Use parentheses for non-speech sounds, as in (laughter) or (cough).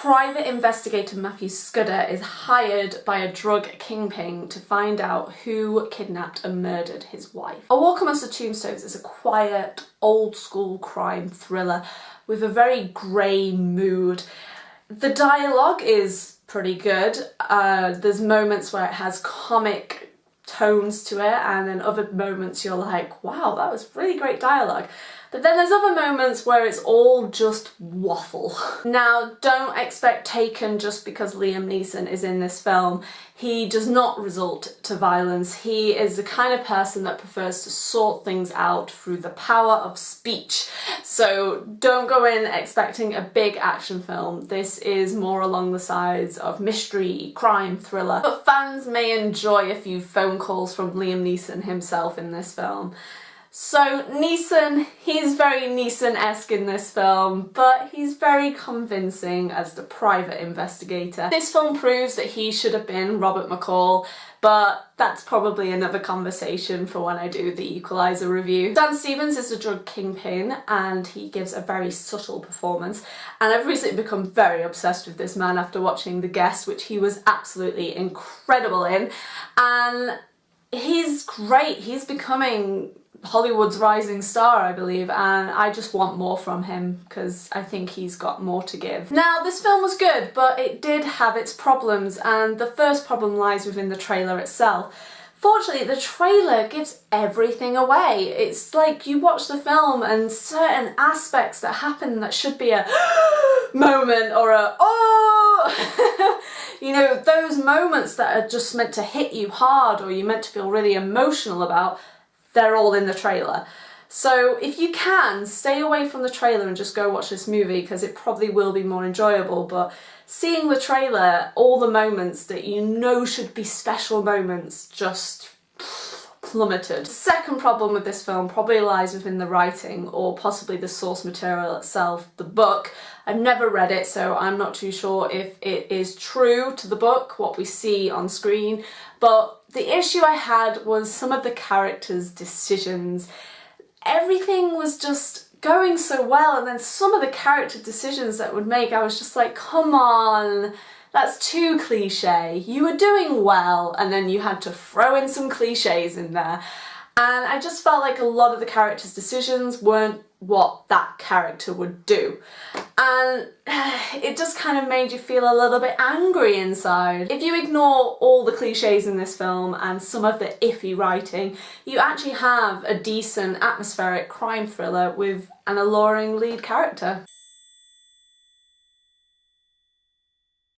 Private investigator Matthew Scudder is hired by a drug kingpin to find out who kidnapped and murdered his wife. A Walk Amongst the Tombstones is a quiet, old school crime thriller with a very grey mood. The dialogue is pretty good. Uh, there's moments where it has comic tones to it and then other moments you're like, wow, that was really great dialogue. But then there's other moments where it's all just waffle. (laughs) Now, don't expect Taken just because Liam Neeson is in this film. He does not resort to violence. He is the kind of person that prefers to sort things out through the power of speech. So don't go in expecting a big action film. This is more along the sides of mystery, crime, thriller. But fans may enjoy a few phone calls from Liam Neeson himself in this film. So Neeson, he's very Neeson-esque in this film, but he's very convincing as the private investigator. This film proves that he should have been Robert McCall, but that's probably another conversation for when I do the Equalizer review. Dan Stevens is the drug kingpin and he gives a very subtle performance and I've recently become very obsessed with this man after watching The Guest which he was absolutely incredible in and he's great. He's becoming Hollywood's rising star, I believe, and I just want more from him because I think he's got more to give. Now, this film was good, but it did have its problems, and the first problem lies within the trailer itself. Fortunately, the trailer gives everything away. It's like you watch the film and certain aspects that happen that should be a (gasps) moment or a oh (laughs) you know those moments that are just meant to hit you hard or you're meant to feel really emotional about they're all in the trailer. So if you can, stay away from the trailer and just go watch this movie because it probably will be more enjoyable but seeing the trailer, all the moments that you know should be special moments just plummeted. The second problem with this film probably lies within the writing or possibly the source material itself, the book. I've never read it so I'm not too sure if it is true to the book, what we see on screen, but the issue I had was some of the characters' decisions. Everything was just going so well and then some of the character decisions that would make I was just like come on that's too cliche you were doing well and then you had to throw in some cliches in there and I just felt like a lot of the characters decisions weren't what that character would do and (sighs) it just kind of made you feel a little bit angry inside. If you ignore all the cliches in this film and some of the iffy writing you actually have a decent atmospheric crime thriller with an alluring lead character.